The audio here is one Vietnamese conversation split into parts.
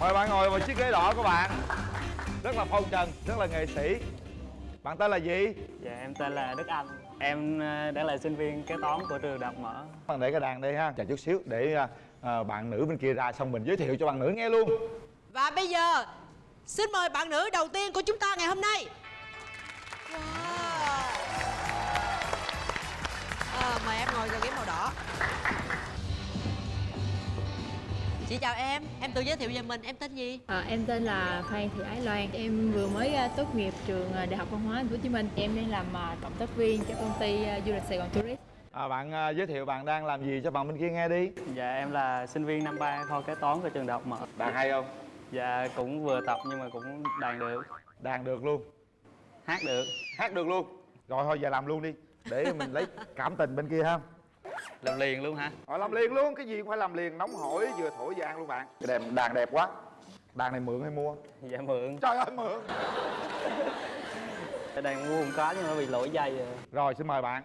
mời bạn ngồi vào chiếc ghế đỏ của bạn. Rất là phong trần rất là nghệ sĩ. Bạn tên là gì? Dạ em tên là Đức Anh. Em ờ, đang là sinh viên kế toán của trường Đại học Mở. Bạn để cái đàn đây ha. Chờ chút xíu để à, bạn nữ bên kia ra xong mình giới thiệu cho bạn nữ nghe luôn. Và bây giờ Xin mời bạn nữ đầu tiên của chúng ta ngày hôm nay. Wow. À, Mời em ngồi vào ghế màu đỏ Chị chào em, em tự giới thiệu về mình, em tên gì? À, em tên là Phan Thị Ái Loan. Em vừa mới à, tốt nghiệp trường à, Đại học Văn hóa Hồ Chí Minh. Em đang làm à, cộng tác viên cho công ty du lịch Sài Gòn Tourist. à, bạn à, giới thiệu bạn đang làm gì cho bạn bên kia nghe đi Dạ em là sinh viên năm ba kho kế toán của trường Đại học Mở đàn hay không Dạ cũng vừa tập nhưng mà cũng đàn được đàn được luôn Hát được hát được luôn rồi thôi giờ làm luôn đi để mình lấy cảm tình bên kia ha Làm liền luôn hả? Rồi làm liền luôn, cái gì cũng phải làm liền, nóng hổi vừa thổi vừa ăn luôn bạn. Cái đàn, đàn đẹp quá. Đàn này mượn hay mua? Dạ mượn. Trời ơi mượn. Đàn mua không có nhưng mà bị lỗi dây rồi Rồi xin mời bạn.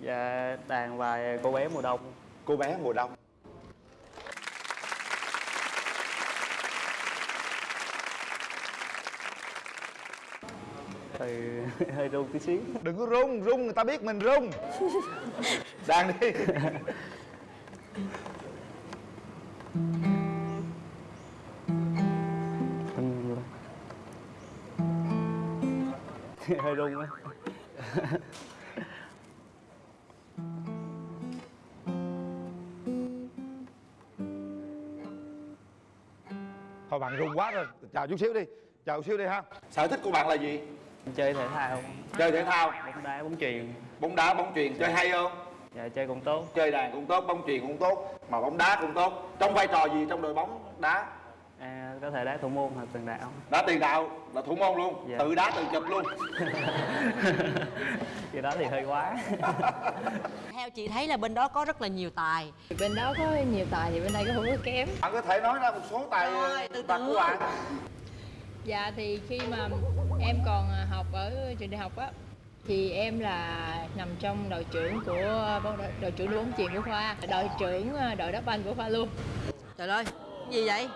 Dạ đàn bài cô bé mùa đông. Cô bé mùa đông Thì hơi run tí xíu. Đừng có rung, rung người ta biết mình rung Đàn đi. Hơi run á Thôi bạn rung quá rồi, chào chút xíu đi Chào chút xíu đi ha. Sở thích của bạn là gì? Chơi thể thao. Chơi thể thao, Bóng đá, bóng chuyền. Bóng đá, bóng chuyền, chơi hay không? Dạ chơi cũng tốt. Chơi đàn cũng tốt, bóng chuyền cũng tốt Mà bóng đá cũng tốt. Trong vai trò gì trong đội bóng đá? à, Có thể đá thủ môn hoặc tiền đạo. Đá tiền đạo là thủ môn luôn. Dạ. Tự đá tự chụp luôn. Cái đó thì hơi quá. Theo chị thấy là bên đó có rất là nhiều tài. Thì bên đó có nhiều tài thì bên đây có không có kém. Bạn có thể nói ra một số tài Rồi, từ từ. của bạn. Dạ thì khi mà em còn à, học ở trường đại học á thì em là nằm trong đội trưởng của đội, trưởng đội bóng chuyền của khoa, đội trưởng à, đội đá banh của khoa luôn. Trời ơi, gì vậy?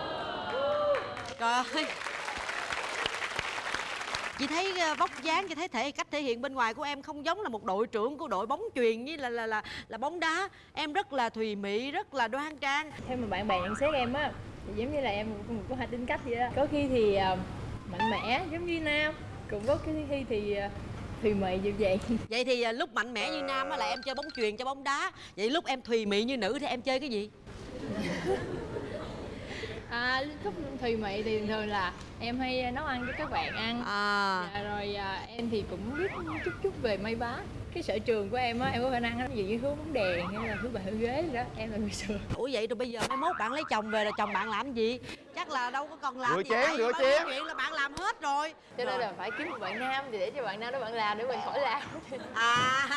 Trời ơi Chị thấy vóc dáng, chị thấy thể cách thể hiện bên ngoài của em không giống là một đội trưởng của đội bóng chuyền với là là là là bóng đá. Em rất là thùy mị, rất là đoan trang. Theo mà bạn bè nhận xét em á thì giống như là em có một có hai tính cách vậy đó. Có khi thì à, mạnh mẽ giống như Nam, cũng có khi khi thì à, thùy mị dịu dàng. Vậy thì ờ, lúc mạnh mẽ như nam á là em chơi bóng chuyền cho bóng đá. Vậy lúc em thùy mị như nữ thì em chơi cái gì? À, lúc thùy mị thì thường là em hay nấu ăn cho các bạn ăn À, Dạ, rồi à, em thì cũng biết chút chút về may vá cái sở trường của em á em có khả năng dụ như hướng bóng đèn hay là hướng bàn hướng ghế gì đó em là người sửa ủa vậy rồi bây giờ mai mốt bạn lấy chồng về là chồng bạn làm gì? Chắc là đâu có còn làm Rửa gì chén, rửa chén. chuyện là bạn làm hết rồi. cho nên là phải kiếm một bạn nam thì để cho bạn nam đó bạn làm để mình khỏi làm À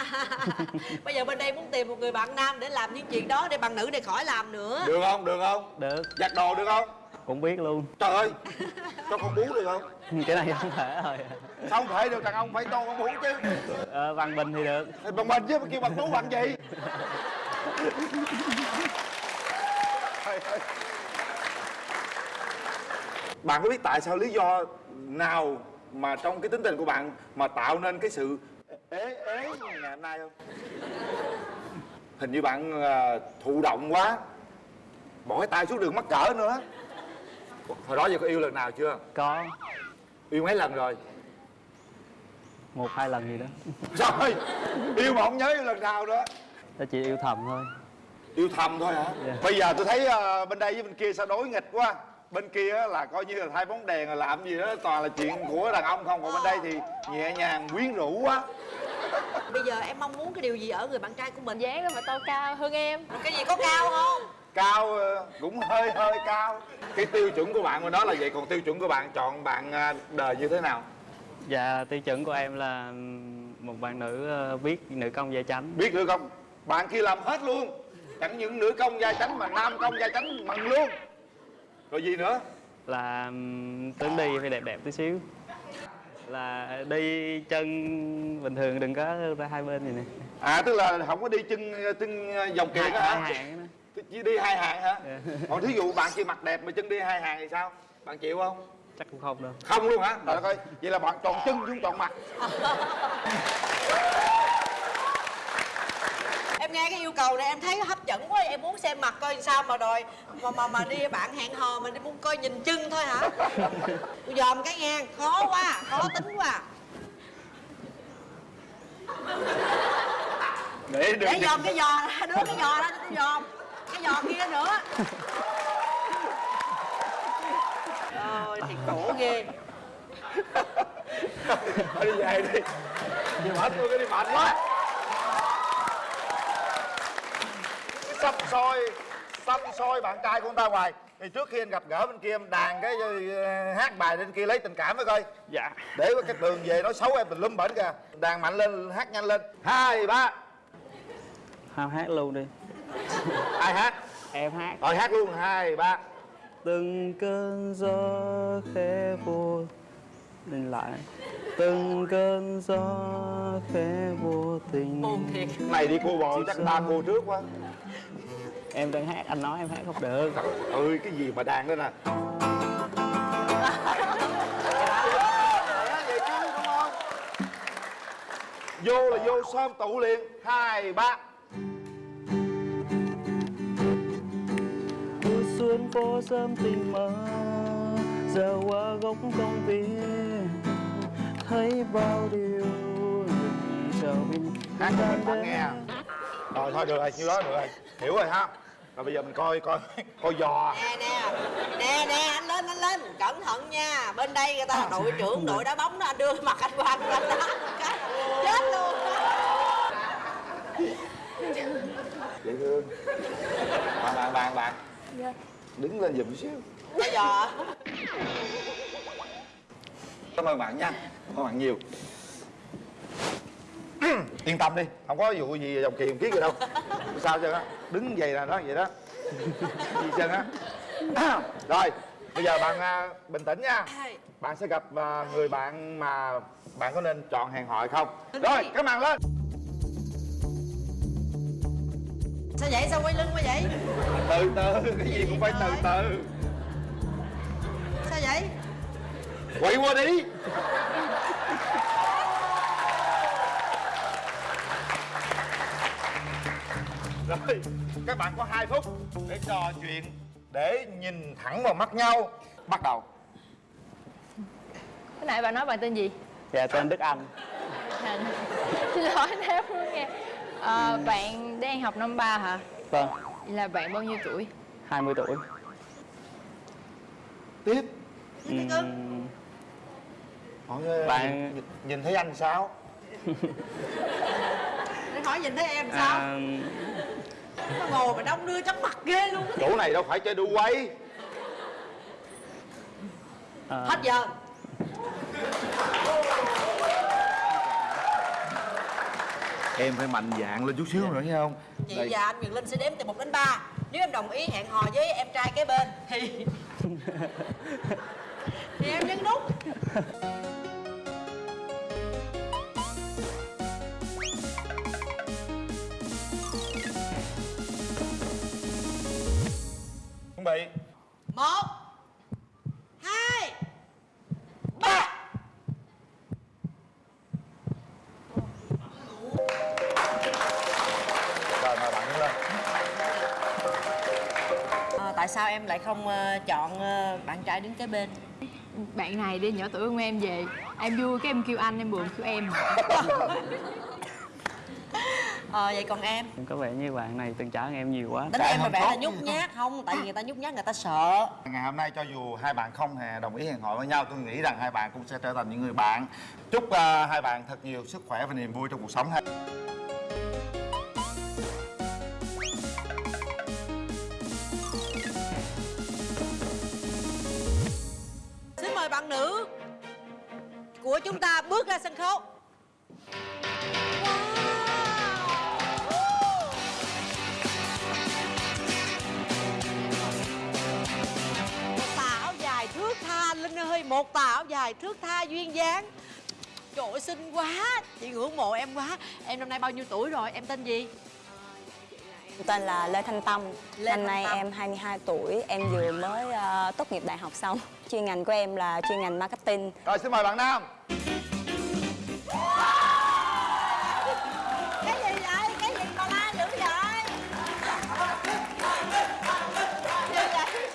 Bây giờ bên đây muốn tìm một người bạn nam để làm những chuyện đó Để bạn nữ này khỏi làm nữa Được không, được không? Được Giặt đồ được không? Cũng biết luôn Trời ơi Cho con bú được không? Cái này không thể rồi Sao không thể được đàn ông phải cho con bú chứ ờ, Văn Bình thì được bằng mình chứ mà kêu bằng bú bằng gì. Bạn có biết tại sao lý do nào mà trong cái tính tình của bạn mà tạo nên cái sự ế ế ngày hôm nay không? Hình như bạn à, thụ động quá Bỏ cái tay xuống đường mắc cỡ nữa Hồi đó giờ có yêu lần nào chưa? Có Yêu mấy lần rồi? một hai lần gì đó Rồi Yêu mà không nhớ yêu lần nào nữa Tôi chỉ yêu thầm thôi Yêu thầm thôi hả? Dạ. Bây giờ tôi thấy ờ, bên đây với bên kia sao đối nghịch quá Bên kia á là coi như là thay bóng đèn rồi làm gì đó Toàn là chuyện của đàn ông không Còn bên đây thì nhẹ nhàng quyến rũ quá Bây giờ em mong muốn cái điều gì ở người bạn trai của mình dáng đó mà to cao hơn em Cái gì có cao không? Cao ờ, cũng hơi hơi cao Cái tiêu chuẩn của bạn bên đó là vậy Còn tiêu chuẩn của bạn chọn bạn ờ, đời như thế nào? Dạ tiêu chuẩn của em là một bạn nữ ờ, biết nữ công gia chánh Biết nữa không? Bạn kia làm hết luôn Chẳng những nữ công gia chánh mà nam công gia chánh bằng luôn Rồi gì nữa? là tướng đi phải đẹp đẹp tí xíu là đi chân bình thường đừng có ra hai bên gì nè À tức là không có đi chân chân dòng kiệt hả? Chỉ đi hai hàng hả? Dạ. còn thí dụ bạn kia mặt đẹp mà chân đi hai hàng thì sao? Bạn chịu không? Chắc cũng không đâu. Không luôn hả? Trời đất ơi vậy là bạn chọn chân chứ không chọn mặt. Em nghe cái yêu cầu này em thấy hấp dẫn quá em muốn xem mặt coi sao mà đòi mà mà mà đi bạn hẹn hò mình đi muốn coi nhìn chân thôi hả? Tôi dòm cái nghe khó quá khó tính quá. Để được để dòm cái giò ra đưa cái giò ra cho tôi dòm cái giò kia nữa. Ôi thì cổ ghê. Thôi đi về đi. Đi mệt luôn cái đi mệt quá. Sắp soi xăm soi bạn trai của người ta hoài. Thì trước khi anh gặp gỡ bên kia em đàn cái ờ, hát bài lên kia lấy tình cảm với coi. Dạ. Để có cái đường về nói xấu em mình lum bển kìa. Đàn mạnh lên hát nhanh lên. Hai ba. Ham hát luôn đi ai hát? Em hát. Rồi hát luôn hai ba. Từng cơn gió khẽ vô lên lại. Từng cơn gió khẽ vô tình buồn thiệt. Này đi cô bò chắc ta cô trước quá. Em đang hát anh nói em hát không được. Ơi cái gì mà đàn nè chứ đúng không? Vô là vô xóm tụ liền. Hai ba Xuân phố sớm tình mơ. Giờ qua góc công viên thấy bao điều chờ mình. Hát cho mình bạn nghe rồi thôi được rồi nhiêu đó được rồi. Hiểu rồi ha. Rồi bây giờ mình coi coi coi giò. Nè nè nè nè anh lên anh lên. Cẩn thận nha. Bên đây người ta là đội trưởng đội đá bóng đó anh đưa mặt anh qua anh cái chết luôn. Dễ thương. Bạn bạn bạn bạn đứng lên giùm xíu. Bây giờ cảm ơn bạn nha. Cảm ơn bạn nhiều. Yên tâm đi không có vụ gì dòng kiềm kiết gì đâu. Sao chứ á. Đứng vậy là đó vậy đó. Gì chân á. Rồi bây giờ bạn à, bình tĩnh nha. Bạn sẽ gặp à, người bạn mà bạn có nên chọn hẹn hò hay không rồi cái màn lên sao vậy? Sao quay lưng quá vậy? Từ từ cái gì cũng phải từ từ. Sao vậy? Quay qua đi. Rồi các bạn có 2 phút để trò chuyện để nhìn thẳng vào mắt nhau. Bắt đầu. Cái nãy bà nói bạn tên gì? dạ tên Đức Anh. À, Xin lỗi nếu nghe Ờ, Bạn đang học năm ba hả? vâng. Là bạn bao nhiêu tuổi? 20 tuổi. Tiếp. Hỏi ờ, Bạn- nhìn, nhìn thấy anh sao? Để hỏi nhìn thấy em sao? À, nó ngồi mà đông đưa chóng mặt ghê luôn chỗ này đâu phải chơi đu quay. À, hết giờ em phải mạnh dạn lên chút xíu nữa thấy không? Chị Đây. và anh Quyền Linh sẽ đếm từ 1 đến 3 Nếu em đồng ý hẹn hò với em trai kế bên. Thì Thì em nhấn nút em lại không ờ, chọn ờ, bạn trai đứng kế bên. Bạn này đi nhỏ tuổi hơn em về. Em vui cái em kêu anh, em buồn kêu em. Ờ vậy còn em? Có vẻ như bạn này từng trả em nhiều quá. Tính em hơn vẻ là nhút nhát. Không Tại vì người ta nhút nhát người ta sợ. Ngày hôm nay cho dù hai bạn không hề đồng ý hẹn hò với nhau Tôi nghĩ rằng hai bạn cũng sẽ trở thành những người bạn. Chúc ờ, hai bạn thật nhiều sức khỏe và niềm vui trong cuộc sống ha bạn nữ Của chúng ta bước ra sân khấu thước tha Linh ơi Một tà áo dài thước tha duyên dáng Trời ơi xinh quá Chị ngưỡng mộ em quá Em năm nay bao nhiêu tuổi rồi Em tên gì Tên là Lê Thanh Tâm. Lê Năm Thanh nay Tâm. em 22 tuổi, em vừa mới ờ, tốt nghiệp đại học xong. Chuyên ngành của em là chuyên ngành marketing. Rồi xin mời bạn Nam. Cái gì vậy? Cái gì mà la dữ vậy? Cái gì vậy?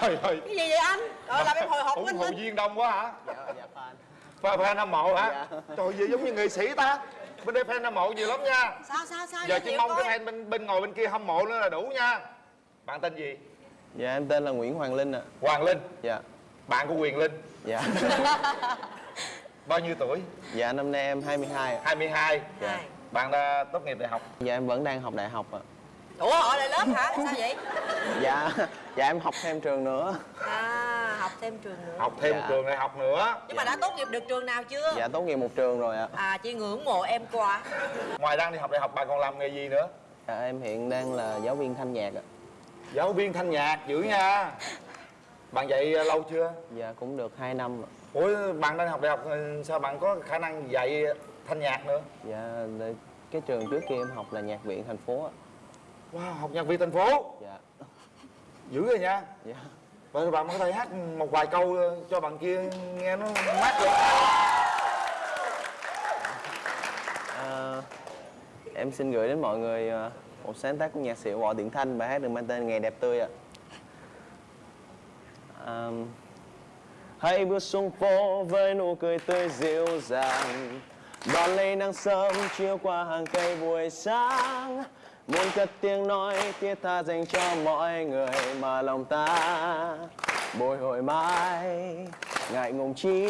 Trời ơi. Cái gì vậy anh? Rồi làm em hồi hộp ủng anh. hộ lên viên đông quá hả? Dạ dạ fan. Fan fan hâm mộ hả? Dạ. trời gì giống như nghệ sĩ ta. Bên đây fan hâm mộ nhiều lắm nha. Sao sao sao? Giờ chỉ mong coi. cái fan bên bên ngồi bên kia hâm mộ nữa là đủ nha. Bạn tên gì dạ em tên là Nguyễn Hoàng Linh ạ. Hoàng Linh? Dạ. Bạn của Quyền Linh? Dạ. Bao nhiêu tuổi? Dạ năm nay em 22 ạ. 22 Hai. bạn đã tốt nghiệp đại học? Dạ em vẫn đang học đại học ạ. Ủa họ lại lớp hả? Sao vậy? Dạ dạ em học thêm trường nữa. À học thêm trường nữa. Học thêm Dạ. trường đại học nữa? Nhưng mà đã tốt nghiệp được trường nào chưa? Dạ tốt nghiệp một trường rồi ạ. À chị ngưỡng mộ em quá. Ngoài đang đi học đại học bạn còn làm nghề gì nữa? Dạ em hiện đang là giáo viên thanh nhạc ạ giáo viên thanh nhạc dữ nha. Bạn dạy lâu chưa? Dạ cũng được 2 năm ủa bạn đang học đại học sao bạn có khả năng dạy thanh nhạc nữa? Dạ cái trường trước kia em học là nhạc viện thành phố wow học nhạc viên thành phố? Dạ. Dữ rồi nha. Dạ. Vậy bạn có thể hát một vài câu cho bạn kia nghe nó mát được Ờ, em xin gửi đến mọi người ờ, một sáng tác của nhạc sĩ Võ điện Thanh bài hát được mang tên Ngày đẹp tươi ạ. Ờm, hãy bước xuống phố với nụ cười tươi dịu dàng. Đón lấy nắng sớm chiếu qua hàng cây buổi sáng. Muốn cất tiếng nói thiết tha dành cho mọi người mà lòng ta bồi hồi mãi ngại ngùng chi?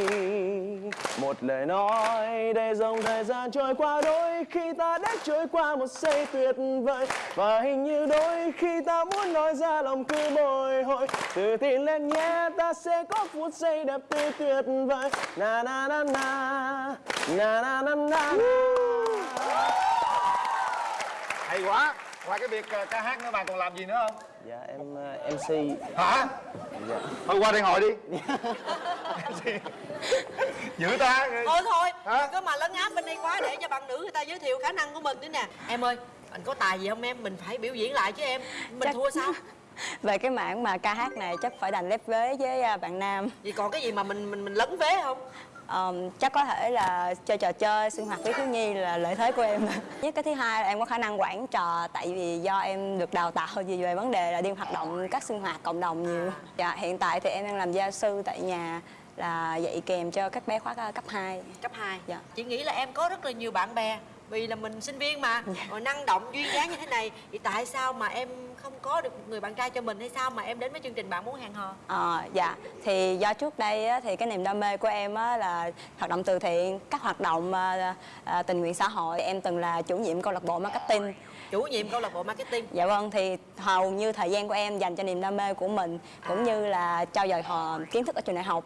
Một lời nói để dòng thời gian trôi qua đôi khi ta đã trôi qua một giây tuyệt vời. Và hình như đôi khi ta muốn nói ra lòng cứ bồi hồi. Tự tin lên nhé ta sẽ có phút giây đẹp tươi tuyệt vời. Na na na na na na na na. Hay quá. Ngoài cái việc ờ, ca hát nữa bạn còn làm gì nữa không? Dạ em ờ, mc hả dạ thôi qua đây ngồi đi. Dữ ta. Thôi thôi. Hả? có mà lấn áp bên đây quá để cho bạn nữ người ta giới thiệu khả năng của mình nữa nè. Em ơi anh có tài gì không em? Mình phải biểu diễn lại chứ em. Mình Chắc- thua sao? Về cái mảng mà ca hát này chắc phải đành lép vế với à, bạn Nam. vì còn cái gì mà mình mình mình lấn vế không Ờm, chắc có thể là chơi trò chơi sinh hoạt với thiếu nhi là lợi thế của em. Nhất cái thứ hai là em có khả năng quản trò tại vì do em được đào tạo gì về vấn đề là đi hoạt động các sinh hoạt cộng đồng nhiều. Dạ hiện tại thì em đang làm gia sư tại nhà là dạy kèm cho các bé khóa cấp 2 cấp 2 Dạ. chị nghĩ là em có rất là nhiều bạn bè vì là mình sinh viên mà. Rồi năng động duyên dáng như thế này thì tại sao mà em không có được một người bạn trai cho mình hay sao mà em đến với chương trình bạn muốn hẹn hò? Ờ, dạ. Thì do trước đây á, thì cái niềm đam mê của em á, là hoạt động từ thiện các hoạt động à, à, tình nguyện xã hội. Em từng là chủ nhiệm câu lạc bộ marketing. Chủ nhiệm câu lạc bộ marketing. Dạ vâng, thì hầu như thời gian của em dành cho niềm đam mê của mình cũng như là trao dồi hò kiến thức ở trường đại học.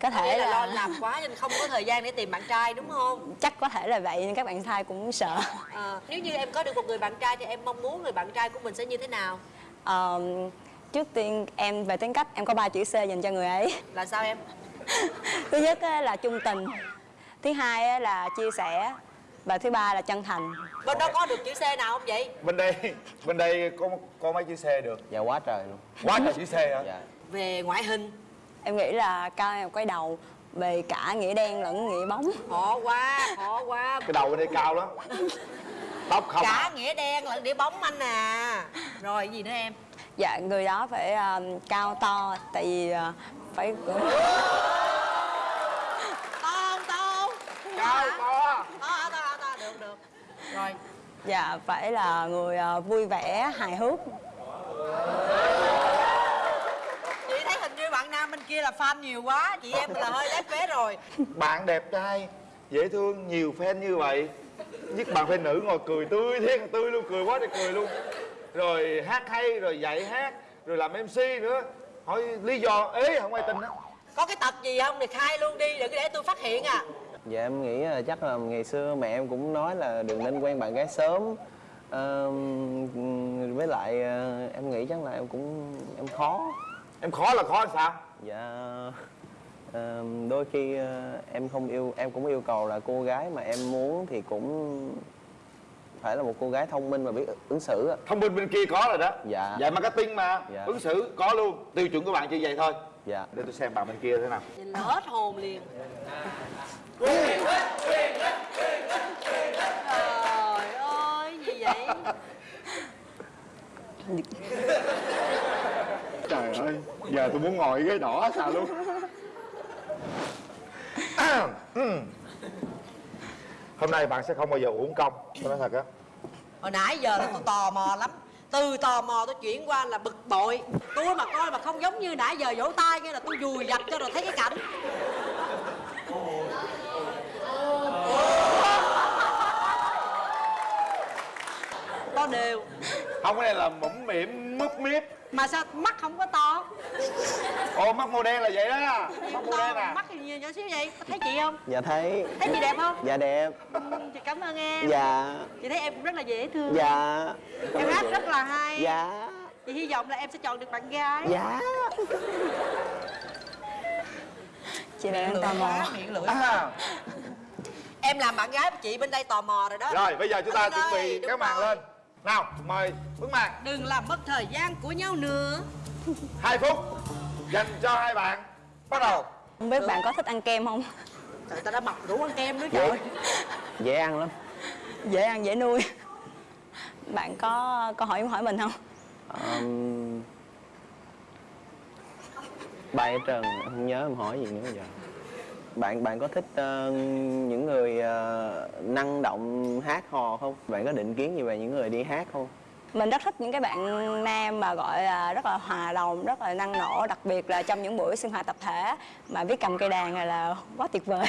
Có thể là lo là, làm quá nên không có thời gian để tìm bạn trai đúng không? Chắc có thể là vậy nhưng các bạn trai cũng sợ. Ờ, nếu như em có được một người bạn trai thì em mong muốn người bạn trai của mình sẽ như thế nào? Ờ, trước tiên em về tính cách em có ba chữ C dành cho người ấy. là sao em? Thứ nhất á, là trung tình, thứ hai á, là chia sẻ và thứ ba là chân thành. bên đó có được chữ C nào không vậy? Bên đây bên đây có có mấy chữ xe được? Dạ quá trời luôn. Quá trời chữ xe hả? Dạ. Về ngoại hình Em nghĩ là cao em cái đầu về cả nghĩa đen lẫn nghĩa bóng. khó quá khó quá. Cái đầu bên đây cao lắm. Tóc không cả nghĩa đen lẫn đĩa bóng anh à. Rồi gì nữa em? Dạ người đó phải um, cao to tại vì uh, phải to không to không? Cao to. To to to được được. Rồi. Dạ phải là người uh, vui vẻ hài hước chị thấy hình như bạn nam bên kia là fan nhiều quá chị em là hơi lép vế rồi. Bạn đẹp trai dễ thương nhiều fan như vậy. Nhất bạn fan nữ ngồi cười tươi thiên tươi luôn cười quá thì cười luôn. Rồi hát hay rồi dạy hát rồi làm mc nữa. Hỏi lý do ế không ai tin á. Có cái tật gì không? Thì khai luôn đi đừng để tôi phát hiện à. Dạ em nghĩ là chắc là ngày xưa mẹ em cũng nói là đừng nên quen bạn gái sớm. Ờm, với lại ờ, em nghĩ chắc là em cũng em khó. Em khó là khó là sao dạ đôi khi ờ, em không yêu em cũng yêu cầu là cô gái mà em muốn thì cũng phải là một cô gái thông minh và biết ứng xử ạ thông minh bên kia có rồi đó. Dạ. dạy marketing mà. Dạ. ứng xử có luôn. Tiêu chuẩn của bạn chỉ vậy thôi. Dạ. Để tôi xem bạn bên kia thế nào. Nhìn hết hồn liền. Trời ơi, gì vậy? trời ơi giờ tôi muốn ngồi ghế đỏ sao luôn. Hôm nay bạn sẽ không bao giờ uống công. Tôi nói thật á. Hồi nãy giờ là tôi tò mò lắm. Từ tò mò tôi chuyển qua là bực bội. Tôi mà coi mà không giống như nãy giờ vỗ tay kia là tôi dùi dập cho rồi thấy cái cảnh. To đều không cái này là mũm mỉm múp miếp. Mà sao mắt không có to? Ồ mắt màu đen là vậy đó. Mắt Không màu đen à. mắt thì nhiều nhỏ xíu vậy. Thấy chị không? dạ thấy. Thấy chị đẹp không? dạ đẹp. Ừ, Chị cảm ơn em. Dạ. Chị thấy em cũng rất là dễ thương. Dạ. Em hát rất là hay. Dạ. Chị hy vọng là em sẽ chọn được bạn gái. Dạ. Chị đang tò mò. miệng lưỡi à, Em làm bạn gái của chị bên đây tò mò rồi đó. Rồi bây giờ chúng ta chuẩn bị cái màn lên nào mời bước màn Đừng làm mất thời gian của nhau nữa. Hai phút dành cho hai bạn. Bắt đầu. Không biết bạn có thích ăn kem không? Trời ta đã mập đủ ăn kem nữa dễ. trời. Dễ ăn lắm. Dễ ăn dễ nuôi. Bạn có câu hỏi muốn hỏi mình không? Um, bài ở trần không nhớ em hỏi gì nữa giờ bạn bạn có thích ờ, những người ờ, năng động hát hò không? Bạn có định kiến gì về những người đi hát không? Mình rất thích những cái bạn nam mà gọi là rất là hòa đồng rất là năng nổ đặc biệt là trong những buổi sinh hoạt tập thể mà biết cầm cây đàn này là quá tuyệt vời.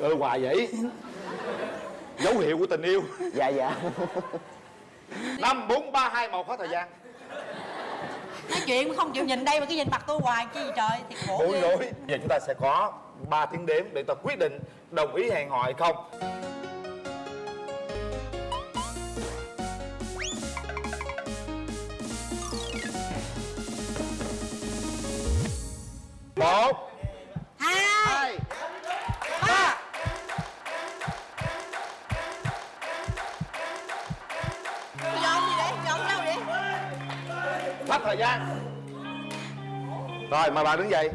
Ơ hoài vậy? Dấu hiệu của tình yêu. Dạ dạ. Năm bốn ba hai một hết thời gian Nói chuyện mà không chịu nhìn đây mà cứ nhìn mặt tôi hoài chi trời Thiệt khổ ghê. rối giờ chúng ta sẽ có 3 tiếng đếm để ta quyết định đồng ý hẹn hò hay không. Một thời gian rồi mời bạn đứng dậy.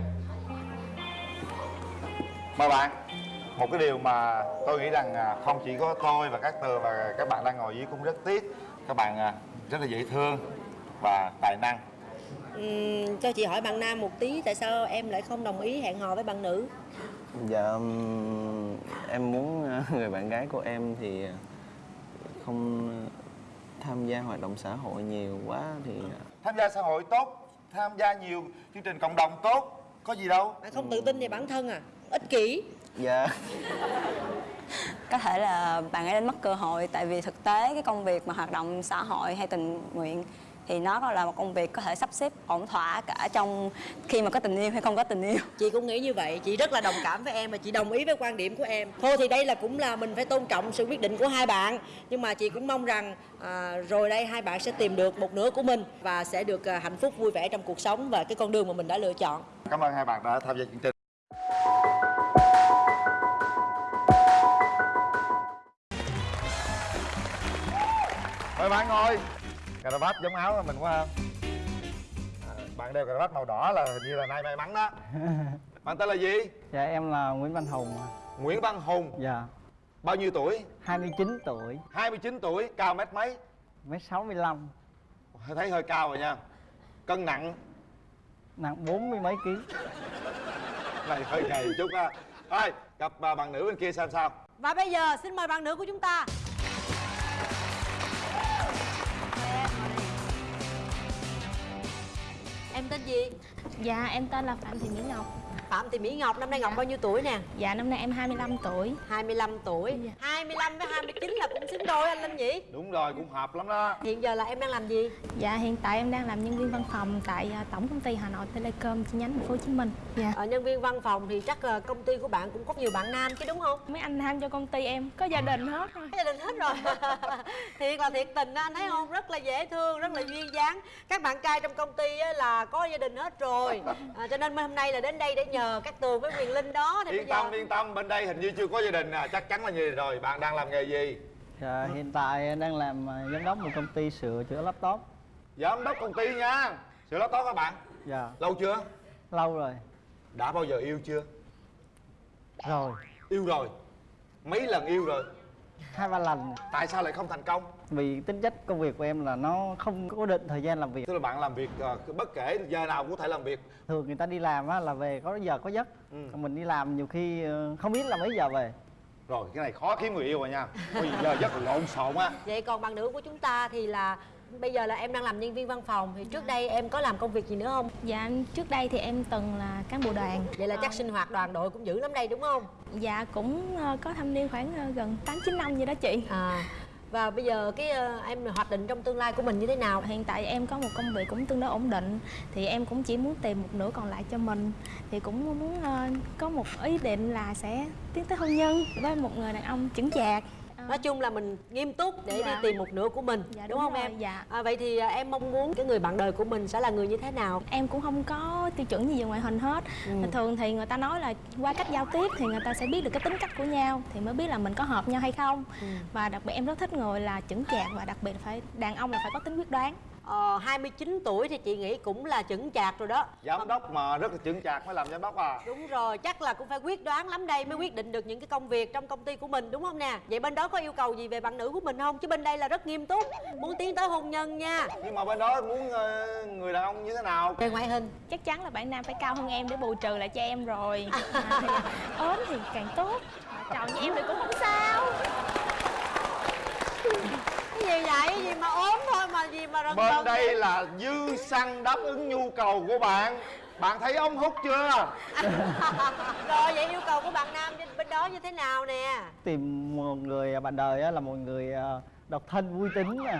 Mời bạn. Một cái điều mà tôi nghĩ rằng à, không chỉ có tôi và các tường và các bạn đang ngồi dưới cũng rất tiếc. Các bạn à, rất là dễ thương và tài năng. Ừm, cho chị hỏi bạn nam một tí Tại sao em lại không đồng ý hẹn hò với bạn nữ? dạ em muốn ờ, người bạn gái của em thì không tham gia hoạt động xã hội nhiều quá thì tham gia xã hội tốt tham gia nhiều chương trình cộng đồng tốt có gì đâu. Bạn không tự tin về bản thân à? Ích kỷ. Dạ. Có thể là bạn ấy đánh mất cơ hội tại vì thực tế cái công việc mà hoạt động xã hội hay tình nguyện thì nó là một công việc có thể sắp xếp ổn thỏa cả trong khi mà có tình yêu hay không có tình yêu Chị cũng nghĩ như vậy, chị rất là đồng cảm với em và chị đồng ý với quan điểm của em. Thôi thì đây là cũng là mình phải tôn trọng sự quyết định của hai bạn. Nhưng mà chị cũng mong rằng à, rồi đây hai bạn sẽ tìm được một nửa của mình và sẽ được à, hạnh phúc vui vẻ trong cuộc sống và cái con đường mà mình đã lựa chọn. cảm ơn hai bạn đã tham gia chương trình mời bạn ngồi cà vạt giống áo của mình quá không à, bạn đeo cà vạt màu đỏ là hình như là nay may mắn đó. Bạn tên là gì? Dạ em là Nguyễn Văn Hùng. Nguyễn văn hùng. Dạ. Bao nhiêu tuổi? 29 tuổi. 29 tuổi cao mét mấy? Mét 65 thấy hơi cao rồi nha. Cân nặng? Nặng 40 mấy ký. Này hơi gầy chút ha. Thôi gặp à, bạn nữ bên kia xem sao. Và bây giờ xin mời bạn nữ của chúng ta. Gì? Dạ em tên là Phạm Thị Mỹ Ngọc Phạm Thị Mỹ Ngọc, năm nay Ngọc bao nhiêu tuổi nè? Dạ năm nay em 25 tuổi 25 tuổi. Dạ. 25 với 29 là cũng xứng đôi anh Linh nhỉ? đúng rồi cũng hợp lắm đó Hiện giờ là em đang làm gì? Dạ hiện tại em đang làm nhân viên văn phòng tại à, Tổng công ty Hà Nội Telecom chi nhánh thành phố Hồ Chí Minh Dạ Ở nhân viên văn phòng thì chắc là công ty của bạn cũng có nhiều bạn nam chứ đúng không? Mấy anh nam cho công ty em có gia đình hết rồi Gia đình hết rồi Thiệt là thiệt tình á, anh thấy không? Rất là dễ thương, rất là duyên dáng Các bạn trai trong công ty á, là có gia đình hết rồi à, Cho nên hôm nay là đến đây để nhờ nhờ các tường với quyền linh đó thì yên giờ tâm yên tâm. Bên đây hình như chưa có gia đình à. Chắc chắn là gì rồi. Bạn đang làm nghề gì? Dạ, hiện tại đang làm à, giám đốc một công ty sửa chữa laptop. Giám đốc công ty nha. Sửa laptop các bạn? Dạ, lâu chưa? Lâu rồi. Đã bao giờ yêu chưa? Rồi, yêu rồi. Mấy lần yêu rồi hai ba lần. Tại sao lại không thành công? Vì tính chất công việc của em là nó không có định thời gian làm việc. Tức là bạn làm việc ờ, bất kể giờ nào cũng có thể làm việc. Thường người ta đi làm á, là về có giờ có giấc. Ừ. Còn mình đi làm nhiều khi ờ, không biết là mấy giờ về. Rồi cái này khó kiếm người yêu rồi nha. Bây giờ rất là lộn xộn á. Vậy còn bạn nữ của chúng ta thì là bây giờ là em đang làm nhân viên văn phòng thì trước đây em có làm công việc gì nữa không? Dạ trước đây thì em từng là cán bộ đoàn. Vậy là chắc sinh hoạt đoàn đội cũng dữ lắm đây đúng không? Dạ cũng ờ, có thâm niên khoảng ờ, gần 8-9 năm vậy đó chị. À và bây giờ cái ờ, em hoạch định trong tương lai của mình như thế nào? Hiện tại em có một công việc cũng tương đối ổn định Thì em cũng chỉ muốn tìm một nửa còn lại cho mình. Thì cũng muốn ờ, có một ý định là sẽ tiến tới hôn nhân với một người đàn ông chững chạc nói chung là mình nghiêm túc để Dạ. đi tìm một nửa của mình Dạ, đúng, đúng không rồi, em dạ. à, vậy thì à, em mong muốn cái người bạn đời của mình sẽ là người như thế nào Em cũng không có tiêu chuẩn gì về ngoại hình hết Ừ. Thường thì người ta nói là qua cách giao tiếp thì người ta sẽ biết được cái tính cách của nhau Thì mới biết là mình có hợp nhau hay không Ừ. Và đặc biệt em rất thích người là chững chạc và đặc biệt phải đàn ông là phải có tính quyết đoán ờ, 29 tuổi thì chị nghĩ cũng là chững chạc rồi đó. Giám đốc mà rất là chững chạc mới làm giám đốc à? Đúng rồi chắc là cũng phải quyết đoán lắm đây mới quyết định được những cái công việc trong công ty của mình đúng không nè? Vậy bên đó có yêu cầu gì về bạn nữ của mình không? Chứ bên đây là rất nghiêm túc muốn tiến tới hôn nhân nha. Nhưng mà bên đó muốn ờ, người đàn ông như thế nào? Về ngoại hình. Chắc chắn là bạn nam phải cao hơn em để bù trừ lại cho em rồi. À, thì ốm thì càng tốt. Tròn như em thì cũng không sao gì vậy? Gì mà ốm thôi mà gì mà rần bên rần đây vậy? là dư xăng đáp ứng nhu cầu của bạn. Bạn thấy ống hút chưa? Rồi vậy yêu cầu của bạn nam bên- đó như thế nào nè? Tìm một người bạn đời á, là một người à, độc thân vui tính nè.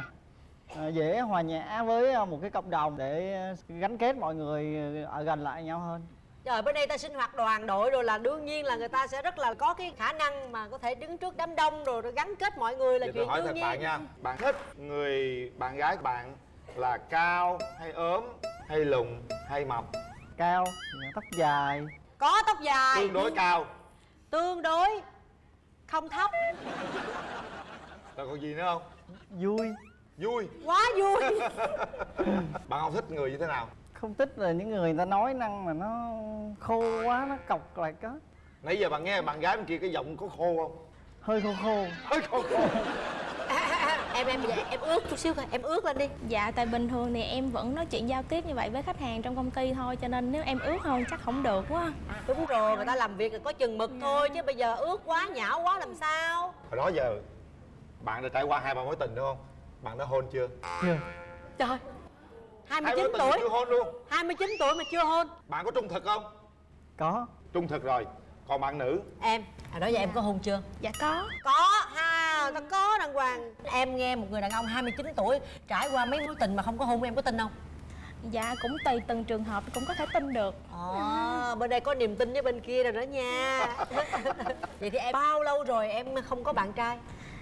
À, Dễ hòa nhã với à, một cái cộng đồng để à, gắn kết mọi người ở gần lại nhau hơn Trời bên đây ta sinh hoạt đoàn đội rồi là đương nhiên là người ta sẽ rất là có cái khả năng mà có thể đứng trước đám đông rồi, rồi gắn kết mọi người là Vậy tôi chuyện hỏi đương thật nhiên. bạn nha bạn thích người bạn gái của bạn là cao hay ốm hay lùn hay mập? Cao, tóc dài. Có tóc dài, tương đối cao. Tương đối không thấp, rồi còn gì nữa không? Vui. Vui. Quá vui. bạn không thích người như thế nào Không thích là những người ta nói năng mà nó khô quá, nó cọc lại có nãy giờ bạn nghe bạn gái bên kia cái giọng có khô không? Hơi khô khô. Hơi khô khô. Em em vậy em ướt chút xíu thôi, em ướt lên đi. Dạ tại bình thường thì em vẫn nói chuyện giao tiếp như vậy với khách hàng trong công ty thôi Cho nên nếu em ướt hơn chắc không được quá. Đúng rồi, người ta làm việc là có chừng mực thôi chứ bây giờ ướt quá nhão quá làm sao? hồi đó giờ bạn đã trải qua hai ba mối tình đúng không? Bạn đã hôn chưa? Chưa. Trời. Hai 29 mối tình mà tuổi, chưa hôn luôn. 29 tuổi mà chưa hôn. bạn có trung thực không? Có. Trung thực rồi. Còn bạn nữ? Em, hồi đó giờ em có hôn chưa? Dạ có. Có ha, ta có đàng hoàng. Em nghe một người đàn ông 29 tuổi Trải qua mấy mối tình mà không có hôn em có tin không? Dạ cũng tùy từng trường hợp cũng có thể tin được. Ồ, bên đây có niềm tin với bên kia rồi đó nha. Vậy thì em bao lâu rồi em không có bạn trai?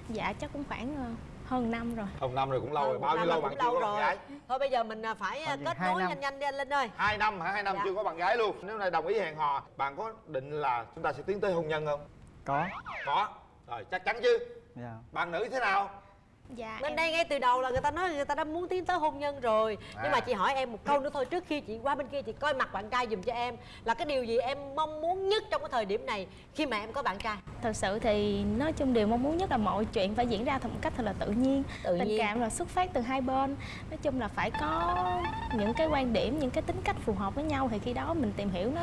Dạ chắc cũng khoảng ờ, hơn năm rồi. Hồng năm rồi cũng lâu rồi. bao nhiêu lâu bạn cũng chưa lâu có bạn gái? Thôi bây giờ mình à, phải à, kết nối năm. nhanh nhanh đi anh Linh ơi. Hai năm hả? Hai năm Dạ. chưa có bạn gái luôn. Nếu này đồng ý hẹn hò bạn có định là chúng ta sẽ tiến tới hôn nhân không? Có. Có. Rồi chắc chắn chứ. Dạ. Bạn nữ thế nào Dạ Bên em- đây ngay từ đầu là người ta nói người ta đã muốn tiến tới hôn nhân rồi. Nhưng À. mà chị hỏi em một câu nữa thôi Trước khi chị qua bên kia chị coi mặt bạn trai dùm cho em Là cái điều gì em mong muốn nhất trong cái thời điểm này Khi mà em có bạn trai? Thật sự thì nói chung điều mong muốn nhất là mọi chuyện phải diễn ra một cách thật là tự nhiên. Tự Tình nhiên. cảm là xuất phát từ hai bên. Nói chung là phải có những cái quan điểm, những cái tính cách phù hợp với nhau Thì khi đó mình tìm hiểu nó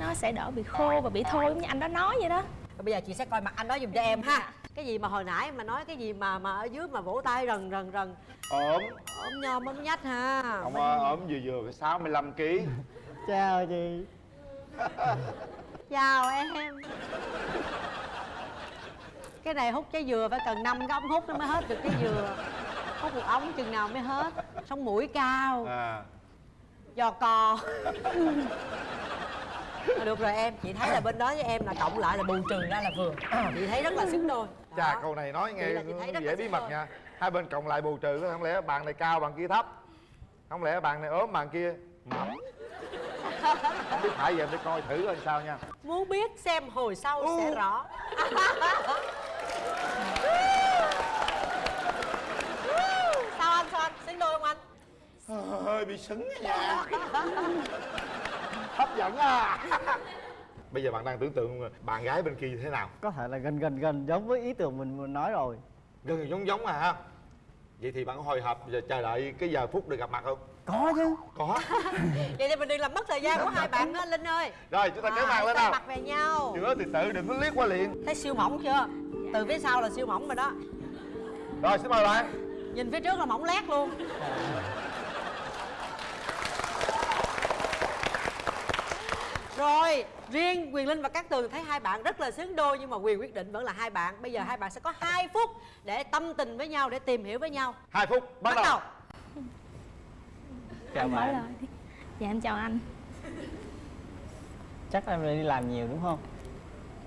nó sẽ đỡ bị khô và bị thôi giống như anh đó nói vậy đó. Bây giờ chị sẽ coi mặt anh đó dùm cho em ha Cái gì mà hồi nãy mà nói cái gì mà mà ở dưới mà vỗ tay rần rần rần? Ốm. Ôm nhom ôm nhách ha. Ông ơi, ốm vừa vừa phải 65 kg Chào chị. Chào em. Cái này hút trái dừa phải cần 5 cái ống hút nó mới hết được trái dừa. Hút một ống chừng nào mới hết. Sống mũi cao. À. Giò cò Thôi Được rồi em, chị thấy là bên đó với em là cộng lại là bù trừ ra là vừa. Chị thấy rất là xứng đôi. Chà câu này nói nghe dễ bí mật đôi. nha. Hai bên cộng lại bù trừ không lẽ bạn này cao bạn kia thấp? Không lẽ bạn này ốm bạn kia mập? Không biết phải giờ để coi thử coi sao nha. Muốn biết xem hồi sau sẽ rõ. Sao anh sao anh? Xứng đôi không anh? Hơi bị sứng nha hấp dẫn à bây giờ bạn đang tưởng tượng bạn gái bên kia như thế nào? Có thể là gần gần gần giống với ý tưởng mình mình nói rồi. Gần giống giống à ha. Vậy thì bạn có hồi hộp giờ chờ đợi cái giờ phút được gặp mặt không? Có chứ. Có. Vậy thì mình đừng làm mất thời gian của hai bạn đó linh ơi. Rồi chúng ta kéo màn lên nào. mặt về nhau. Chữa từ từ đừng có liếc qua liền. Thấy siêu mỏng chưa? Từ phía sau là siêu mỏng rồi đó. Rồi xin mời bạn. Nhìn phía trước là mỏng lét luôn rồi riêng quyền linh và các tường thấy hai bạn rất là xứng đôi nhưng mà quyền quyết định vẫn là hai bạn. Bây giờ hai bạn sẽ có 2 phút để tâm tình với nhau để tìm hiểu với nhau. Hai phút bắt, bắt đầu. Chào anh mở bạn dạ em chào anh. Chắc em đi làm nhiều đúng không?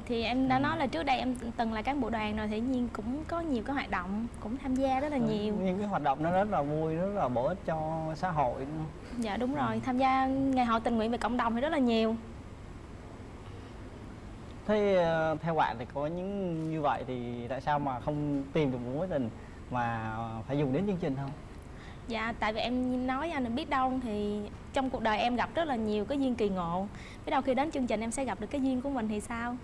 Thì em đã nói là trước đây em từng là cán bộ đoàn rồi thì nhiên cũng có nhiều cái hoạt động cũng tham gia rất là nhiều. những cái hoạt động nó rất là vui rất là bổ ích cho xã hội đúng không? dạ đúng rồi. Tham gia ngày hội tình nguyện về cộng đồng thì rất là nhiều thế ờ, theo bạn thì có những như vậy thì tại sao mà không tìm được một mối tình mà phải dùng đến chương trình không? Dạ, tại vì em nói với anh là biết đâu thì trong cuộc đời em gặp rất là nhiều cái duyên kỳ ngộ. Biết đâu khi đến chương trình em sẽ gặp được cái duyên của mình thì sao?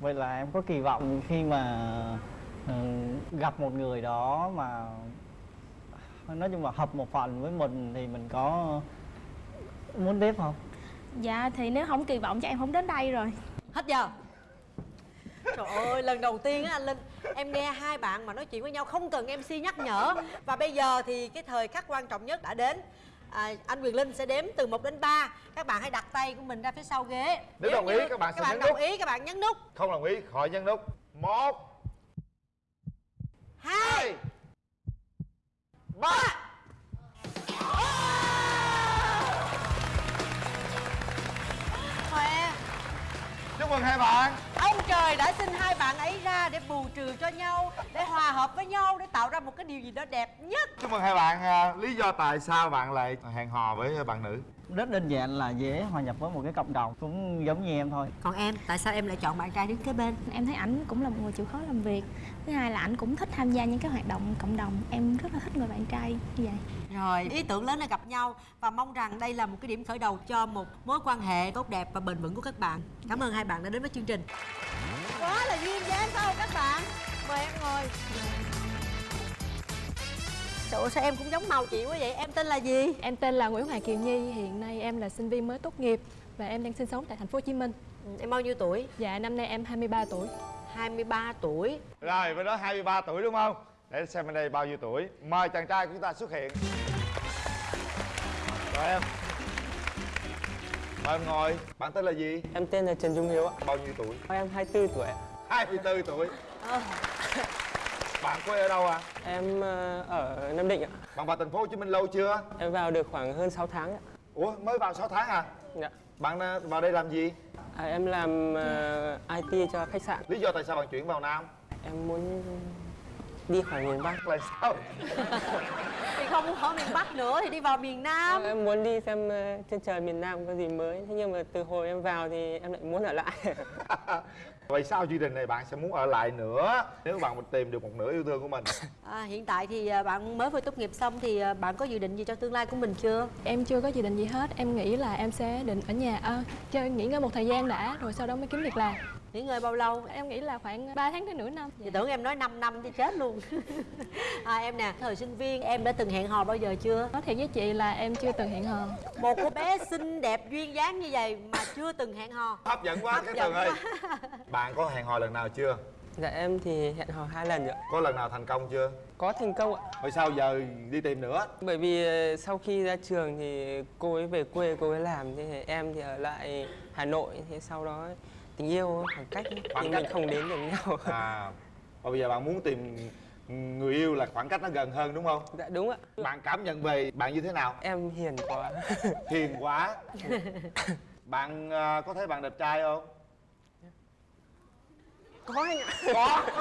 Vậy là em có kỳ vọng khi mà ờ, gặp một người đó mà nói chung là hợp một phần với mình thì mình có muốn tiếp không Dạ, thì nếu không kỳ vọng cho em không đến đây rồi. Hết giờ? Trời ơi, lần đầu tiên á anh Linh Em nghe hai bạn mà nói chuyện với nhau không cần MC nhắc nhở. Và bây giờ thì cái thời khắc quan trọng nhất đã đến. À, Anh Quyền Linh sẽ đếm từ 1 đến 3 Các bạn hãy đặt tay của mình ra phía sau ghế. Nếu đồng ý, các bạn các sẽ bạn nhấn đồng nút. ý các bạn nhấn nút. Không đồng ý khỏi nhấn nút. Một hai ba chúc mừng hai bạn. Ông trời đã sinh hai bạn ấy ra để bù trừ cho nhau Để hòa hợp với nhau Để tạo ra một cái điều gì đó đẹp nhất. Chúc mừng hai bạn à, lý do tại sao bạn lại hẹn hò với bạn nữ? Rất đơn giản là dễ hòa nhập với một cái cộng đồng cũng giống như em thôi. Còn em, tại sao em lại chọn bạn trai đứng kế bên? Em thấy ảnh cũng là một người chịu khó làm việc. Thứ hai là ảnh cũng thích tham gia những cái hoạt động cộng đồng. Em rất là thích người bạn trai như vậy Rồi, ý tưởng lớn là gặp nhau Và mong rằng đây là một cái điểm khởi đầu cho một mối quan hệ tốt đẹp và bền vững của các bạn Cảm ơn hai bạn đã đến với chương trình Quá là duyên dáng không các bạn? Mời em ngồi Trời ơi, sao em cũng giống màu chị quá vậy? Em tên là gì? Em tên là Nguyễn Hoàng Kiều Nhi, hiện nay em là sinh viên mới tốt nghiệp và em đang sinh sống tại thành phố Hồ Chí Minh. Ừ, Em bao nhiêu tuổi? Dạ năm nay em 23 tuổi. 23 tuổi rồi bên đó 23 tuổi đúng không để xem bên đây bao nhiêu tuổi mời chàng trai của chúng ta xuất hiện rồi em. Mời em ngồi. Bạn tên là gì? Em tên là Trần Trung Hiếu ạ. Bao nhiêu tuổi? Em 24 tuổi ạ. 24 tuổi. Ờ. bạn quê ở đâu à Em ờ, ở Nam Định ạ. Bạn vào thành phố Hồ Chí Minh lâu chưa? Em vào được khoảng hơn 6 tháng ạ. Ủa mới vào 6 tháng à? Dạ. Bạn à, vào đây làm gì? À, Em làm ờ, IT cho khách sạn. Lý do tại sao bạn chuyển vào nam? Em muốn đi khỏi miền Bắc là sao? Thì không muốn ở miền Bắc nữa thì đi vào miền Nam. Em muốn đi xem ờ, trên trời miền Nam có gì mới. Thế nhưng mà từ hồi em vào thì em lại muốn ở lại vậy sau chương trình này bạn sẽ muốn ở lại nữa nếu bạn tìm được một nửa yêu thương của mình à, Hiện tại thì à, bạn mới vừa tốt nghiệp xong thì à, bạn có dự định gì cho tương lai của mình chưa? Em chưa có dự định gì hết, em nghĩ là em sẽ định ở nhà à, chơi nghỉ ngơi một thời gian đã rồi sau đó mới kiếm việc làm. Nghỉ ngơi bao lâu? Em nghĩ là khoảng 3 tháng đến nửa năm. Thì tưởng em nói 5 năm thì chết luôn à, Em nè, thời sinh viên em đã từng hẹn hò bao giờ chưa? Nói thiệt với chị là em chưa từng hẹn hò. Một cô bé xinh đẹp duyên dáng như vậy mà chưa từng hẹn hò hấp dẫn quá Hấp cái dẫn tường ơi quá. Bạn có hẹn hò lần nào chưa Dạ em thì hẹn hò hai lần rồi ạ có lần nào thành công chưa Có thành công ạ vậy sao giờ đi tìm nữa Bởi vì ờ, sau khi ra trường thì cô ấy về quê cô ấy làm thì em thì ở lại Hà Nội thì sau đó tình yêu khoảng cách Khoảng thì cách. mình không đến được nhau. à và bây giờ bạn muốn tìm người yêu là khoảng cách nó gần hơn đúng không Dạ đúng ạ. bạn cảm nhận về bạn như thế nào Em hiền quá. hiền quá bạn à, có thấy bạn đẹp trai không Có anh ạ. có.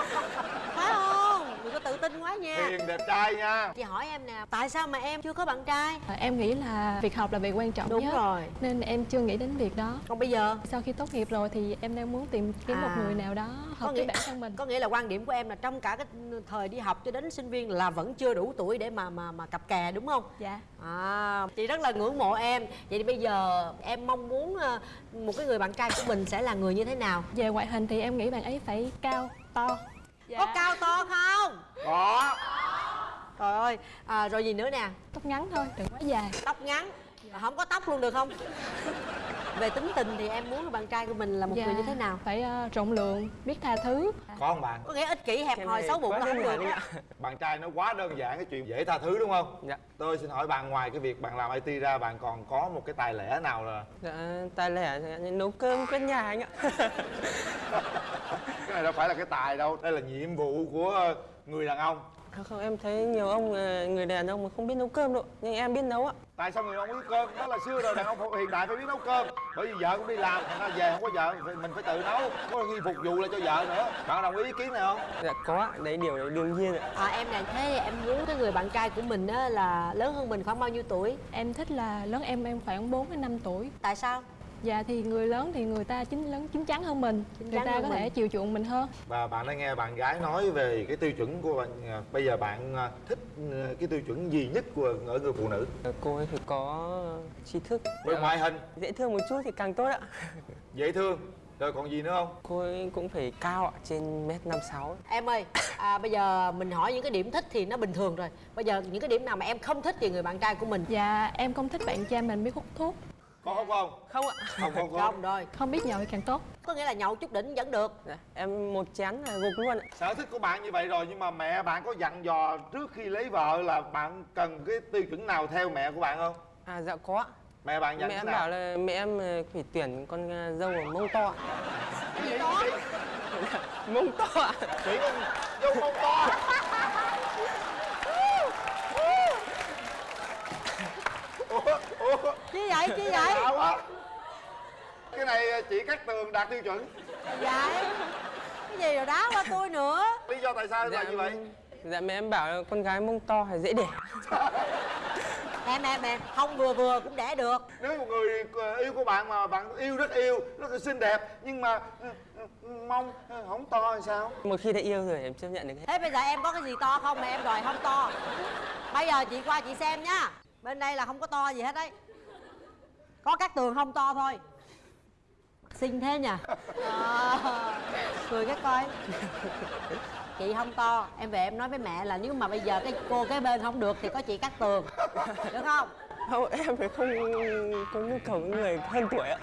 Phải không? Đừng có tự tin quá nha. Hiền đẹp trai nha. Chị hỏi em nè tại sao mà em chưa có bạn trai? À, em nghĩ là việc học là việc quan trọng đúng nhất rồi. nên em chưa nghĩ đến việc đó. Còn bây giờ? Sau khi tốt nghiệp rồi thì em đang muốn tìm kiếm À. một người nào đó Có hợp nghĩa- với bản thân mình. có nghĩa là quan điểm của em là trong cả cái thời đi học cho đến sinh viên là vẫn chưa đủ tuổi để mà mà mà cặp kè đúng không? Dạ. À chị rất là ngưỡng mộ em. Vậy thì bây giờ em mong muốn ờ, một cái người bạn trai của mình sẽ là người như thế nào? Về ngoại hình thì em nghĩ bạn ấy phải cao to. Dạ. có cao to không? Có. Trời ơi. À, rồi gì nữa nè? Tóc ngắn thôi đừng quá dài. Tóc ngắn. À, không có tóc luôn được không về tính tình thì em muốn bạn trai của mình là một Dạ, người như thế nào? phải ờ, rộng lượng biết tha thứ. Có không bạn? Có nghĩa ích kỷ hẹp hòi xấu bụng là không được bạn trai nó quá đơn giản cái chuyện dễ tha thứ đúng không? Dạ. tôi xin hỏi bạn ngoài cái việc bạn làm IT ra bạn còn có một cái tài lẻ nào là Dạ, tài lẻ nấu cơm quét nhà anh ạ. Cái này đâu phải là cái tài đâu đây là nhiệm vụ của người đàn ông không, không em thấy nhiều ông ờ, người đàn ông mà không biết nấu cơm đâu nhưng em biết nấu ạ. Tại sao người đàn ông biết cơm? Đó là xưa rồi đàn ông hiện đại phải biết nấu cơm. Bởi vì vợ cũng đi làm thành ra về không có vợ phải- mình phải tự nấu có khi phục vụ lại cho vợ nữa. Bạn đồng ý ý kiến này không? Dạ có đấy điều đấy đương nhiên ạ. À, em là thế em muốn cái người bạn trai của mình á là lớn hơn mình khoảng bao nhiêu tuổi? Em thích là lớn em em khoảng 4 đến 5 tuổi. Tại sao dạ thì người lớn thì người ta chín lớn chín chắn hơn mình. Chín người ta có mình. thể chiều chuộng mình hơn. Và bạn đã nghe bạn gái nói về cái tiêu chuẩn của bạn à, bây giờ bạn à, thích à, cái tiêu chuẩn gì nhất của ở người phụ nữ? Cô ấy phải có tri thức. Về ngoại hình. Dễ thương một chút thì càng tốt ạ. Dễ thương. Rồi còn gì nữa không? Cô ấy cũng phải cao ạ trên mét năm sáu. Em ơi à, bây giờ mình hỏi những cái điểm thích thì nó bình thường rồi. Bây giờ những cái điểm nào mà em không thích về người bạn trai của mình? Dạ em không thích bạn trai mình biết hút thuốc có không không? Không ạ. Không không không không rồi không biết nhậu thì càng tốt. Có nghĩa là nhậu chút đỉnh vẫn được. Dạ, em một chén là gục luôn ạ. Sở thích của bạn như vậy rồi nhưng mà mẹ bạn có dặn dò trước khi lấy vợ là bạn cần cái tiêu chuẩn nào theo mẹ của bạn không? À dạ có mẹ bạn dặn mẹ em nào? bảo là mẹ em ờ, phải tuyển con ờ, dâu ở mông to ạ. Mông to ạ. Chỉ con dâu mông to ủa ủa chi vậy chi vậy? Lạ quá cái này chỉ cắt tường đạt tiêu chuẩn. Vậy cái gì rồi đá qua tôi nữa? Lý do tại sao là như vậy? dạ mẹ em bảo là con gái mông to phải dễ đẻ. Em em em không vừa vừa cũng đẻ được. Nếu một người yêu của bạn mà bạn yêu rất yêu rất là xinh đẹp nhưng mà ừ, ừ, mông không to thì sao? Một khi đã yêu rồi em chấp nhận được hết. Thế bây giờ em có cái gì to không? Mà em đòi không to. Bây giờ chị qua chị xem nhá bên đây là không có to gì hết đấy. Có các tường không to thôi. Xinh thế nhỉ? À, cười cái coi. Chị không to. Em về em nói với mẹ là nếu mà bây giờ cái cô cái bên không được thì có chị cắt tường. Được không? Không em phải không có nhu cầu với người hơn tuổi ạ.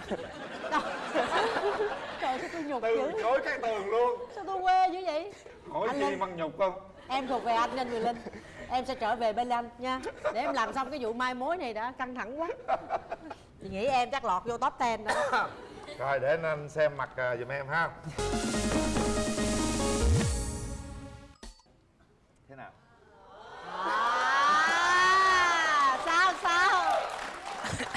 Trời. Sao tôi nhục từ dữ chối cái tường luôn. Sao tôi quê dữ vậy? Hỏi Anh gì Linh. bằng nhục không? Em thuộc về anh nên người linh em sẽ trở về bên anh nha. Để em làm xong cái vụ mai mối này đã căng thẳng quá. Chị nghĩ em chắc lọt vô top 10 đó. Rồi để anh xem mặt à, giùm em ha. Thế nào? À, sao sao?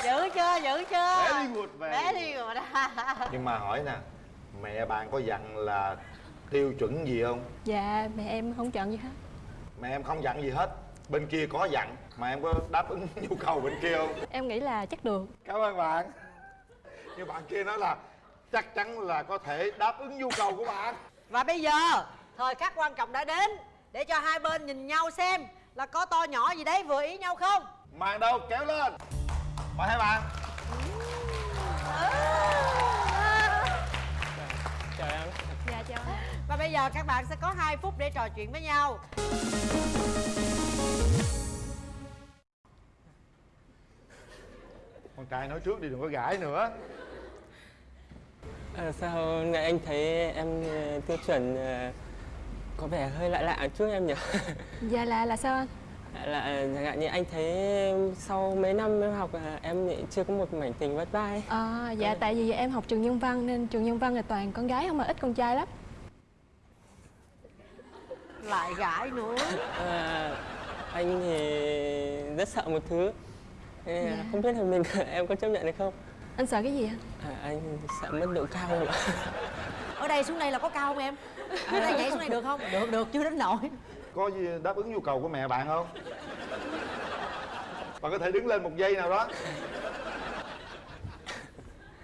Giữ chưa giữ chưa? Very good, very very good nhưng mà hỏi nè mẹ bạn có dặn là tiêu chuẩn gì không? Dạ mẹ em không chọn gì hết mẹ em không dặn gì hết. Bên kia có dặn mà em có đáp ứng nhu cầu bên kia không? Em nghĩ là chắc được. Cảm ơn bạn. Nhưng bạn kia nói là chắc chắn là có thể đáp ứng nhu cầu của bạn. Và bây giờ thời khắc quan trọng đã đến để cho hai bên nhìn nhau xem là có to nhỏ gì đấy vừa ý nhau không? Màn đâu kéo lên. Mời hai bạn. Chào bây giờ các bạn sẽ có 2 phút để trò chuyện với nhau. Con trai nói trước đi đừng có gãi nữa. À, sao ngày anh thấy em ờ, tiêu chuẩn ờ, có vẻ hơi lạ lạ chút em nhỉ? Dạ là là sao anh? Là chẳng hạn như anh thấy sau mấy năm em học à, em lại chưa có một mảnh tình vất ấy. à, dạ tại vì em học trường nhân văn nên trường nhân văn là toàn con gái không mà ít con trai lắm lại gãi nữa. À, anh thì rất sợ một thứ. Nên là Dạ. không biết là mình em có chấp nhận được không? Anh sợ cái gì anh à, anh sợ mất độ cao ạ? Ở đây xuống đây là có cao không em? Ở đây nhảy xuống đây được không? Được được chưa đến nổi có gì đáp ứng nhu cầu của mẹ bạn không? Bạn có thể đứng lên một giây nào đó.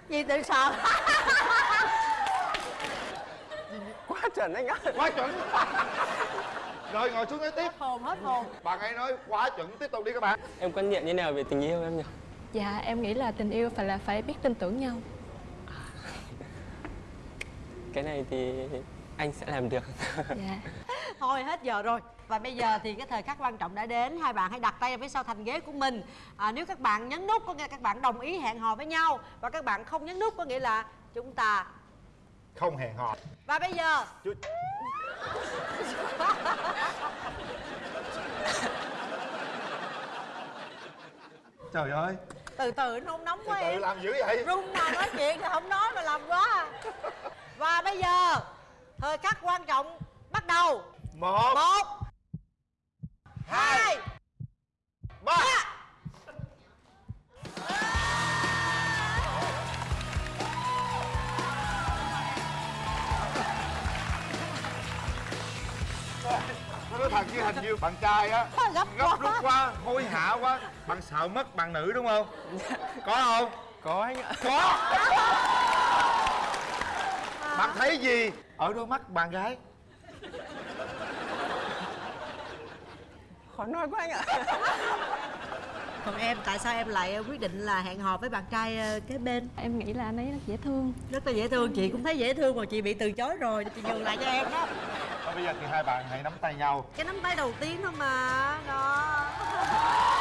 Gì tự sợ quá chuẩn anh ạ quá chuẩn. Rồi ngồi xuống nói tiếp. Hồn hết hồn. Bạn ấy nói quá chuẩn tiếp tục đi các bạn. Em quan niệm như nào về tình yêu em nhỉ? Dạ em nghĩ là tình yêu phải là phải biết tin tưởng nhau. Cái này thì anh sẽ làm được. Dạ. Thôi hết giờ rồi. Và bây giờ thì cái thời khắc quan trọng đã đến. Hai bạn hãy đặt tay phía sau thành ghế của mình. À, nếu các bạn nhấn nút có nghĩa là các bạn đồng ý hẹn hò với nhau. Và các bạn không nhấn nút có nghĩa là chúng ta không hẹn hò. Và bây giờ. Chú... trời ơi. Từ từ nôn nóng từ quá từ em. làm dữ vậy. Run mà nói chuyện thì không nói mà làm quá. Và bây giờ thời khắc quan trọng bắt đầu. Một. Một. Hai. Ba. Nó nói thật chứ hình như bạn trai á. Gấp Gấp quá. rút quá, hối hả quá. Bạn sợ mất bạn nữ đúng không? Có không? có anh ạ. Có. Bạn thấy gì? Ở đôi mắt bạn gái? khó nói quá anh ạ. Còn em tại sao em lại quyết định là hẹn hò với bạn trai ờ, kế bên? Em nghĩ là anh ấy rất dễ thương. Rất là dễ thương. Chị cũng thấy dễ thương mà chị bị từ chối rồi. Chị nhường lại cho em đó Thôi bây giờ thì hai bạn hãy nắm tay nhau. Cái nắm tay đầu tiên thôi mà, đó.